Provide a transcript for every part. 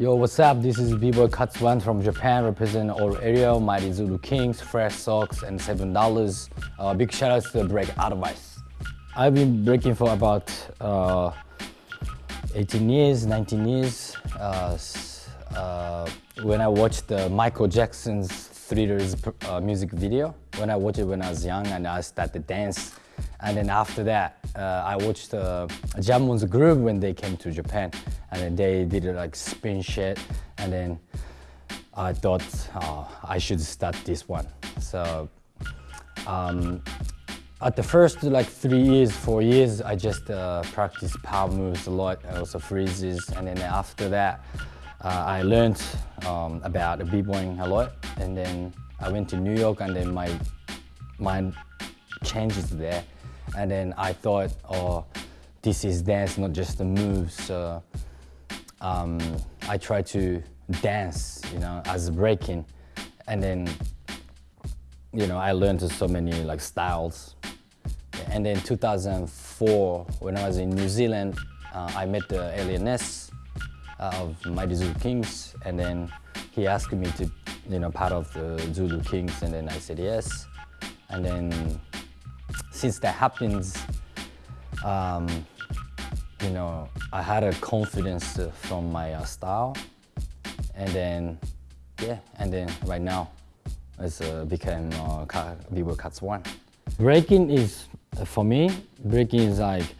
Yo, what's up? This is B-Boy Katsu One from Japan, representing all area, Mighty Zulu Kings, Fresh Socks, and $7. Uh, big shout out to the Break Advice. I've been breaking for about uh, 18 years, 19 years. Uh, uh, when I watched the Michael Jackson's Thrillers uh, music video, when I watched it when I was young and I started to dance, and then after that, uh, I watched uh, Jamon's Groove when they came to Japan. And then they did like spin shit. And then I thought oh, I should start this one. So um, at the first like three years, four years, I just uh, practiced power moves a lot, also freezes. And then after that, uh, I learned um, about b-boying a lot. And then I went to New York and then my mind changes there. And then I thought, oh, this is dance, not just the moves. So um, I try to dance, you know, as breaking. And then, you know, I learned so many like styles. And then 2004, when I was in New Zealand, uh, I met the Alien Ness uh, of Mighty Zulu Kings. And then he asked me to, you know, part of the Zulu Kings. And then I said yes. And then since that happens, um, you know, I had a confidence from my uh, style. And then, yeah, and then right now, it's uh, became uh, B-Boy Katsu One. Breaking is, for me, breaking is like,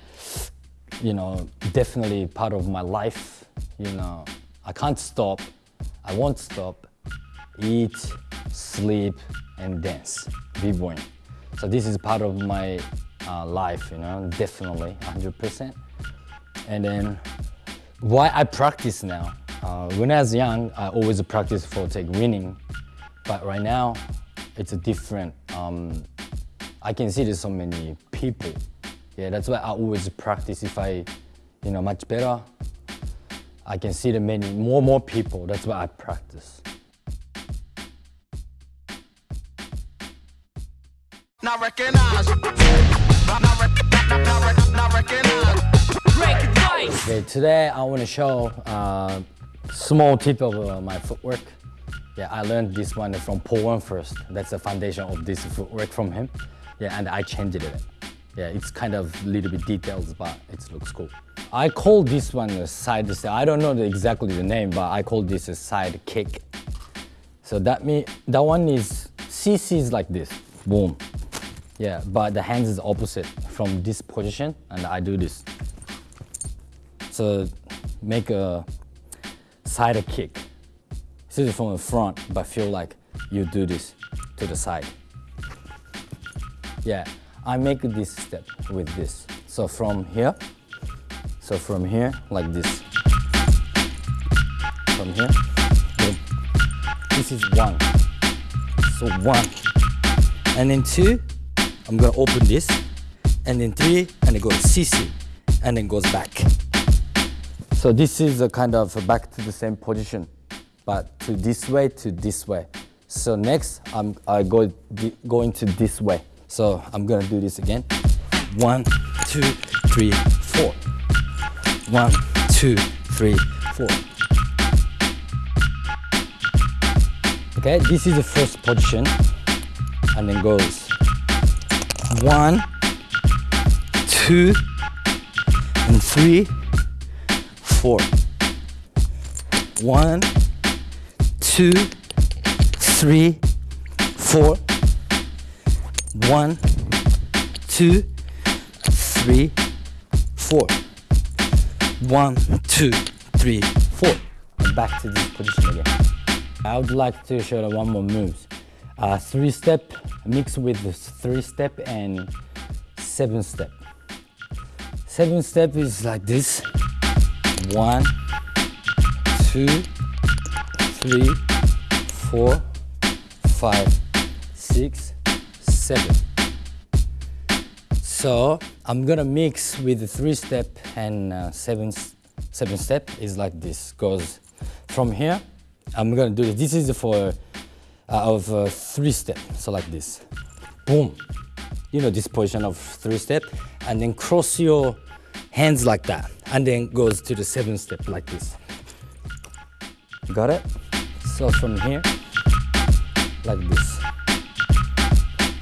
you know, definitely part of my life. You know, I can't stop, I won't stop, eat, sleep, and dance, b-boying. So this is part of my uh, life, you know, definitely, 100%. And then why I practice now. Uh, when I was young, I always practice for take winning, but right now, it's a different. Um, I can see there's so many people. Yeah, that's why I always practice. If I, you know, much better, I can see the many more more people. That's why I practice. Not recognize. Not, not, not, not recognize. Okay, today I want to show uh, small tip of uh, my footwork. Yeah, I learned this one from Poe One first. That's the foundation of this footwork from him. Yeah, and I changed it. Yeah, it's kind of a little bit details, but it looks cool. I call this one a side step. I don't know the, exactly the name, but I call this a side kick. So that me that one is CC is like this, boom. Yeah, but the hands is opposite from this position, and I do this. So make a side kick. This is from the front, but feel like you do this to the side. Yeah, I make this step with this. So from here, so from here, like this. From here, boom. This is one. So one. And then two, I'm gonna open this. And then three, and it goes CC. And then goes back. So this is a kind of back to the same position, but to this way, to this way. So next, I'm I go going to this way. So I'm gonna do this again. One, two, three, four. One, two, three, four. Okay, this is the first position, and then goes one, two, and three, four. One, two, three, four. One, two, three, four. One, two, three, four. Back to this position again. I would like to show you one more move. Uh, three step mixed with three step and seven step. Seven step is like this. One, two, three, four, five, six, seven. So I'm gonna mix with the three step and uh, seven, seven step is like this. Goes from here, I'm gonna do this. This is for of uh, three step, so like this. Boom. You know this position of three step, and then cross your hands like that and then goes to the seven step like this Got it? So from here, like this.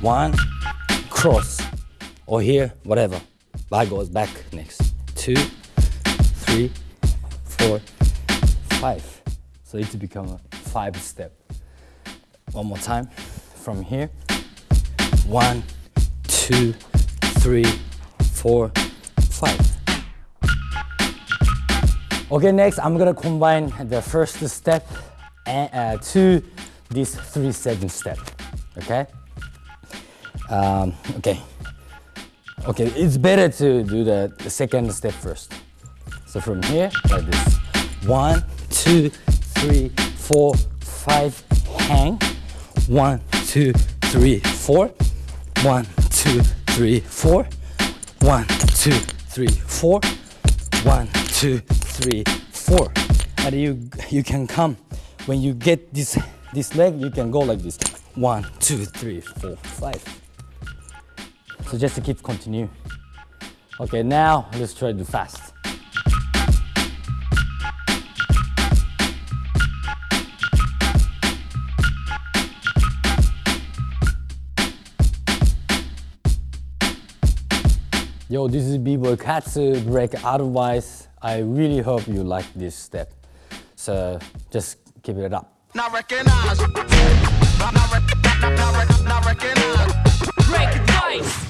One, cross, or here, whatever. Back goes back next. Two, three, four, five. So it's become a five step. One more time. From here, one, two, three, four, five. Okay, next I'm gonna combine the first step and, uh, to this three seven step. Okay. Um, okay. Okay, it's better to do the, the second step first. So from here, like this. One, two, three, four, five, hang. One, two, three, four. One, two, three, four. One, two, three, four. One, two, three, four. And you you can come when you get this this leg, you can go like this. One, two, three, four, five. So just to keep continue. Okay, now let's try to do fast. Yo, this is B-Boy Katsu uh, break advice. I really hope you like this step. So just keep it up. Not recognize. Not, not, not, not, not, not recognize. Break advice.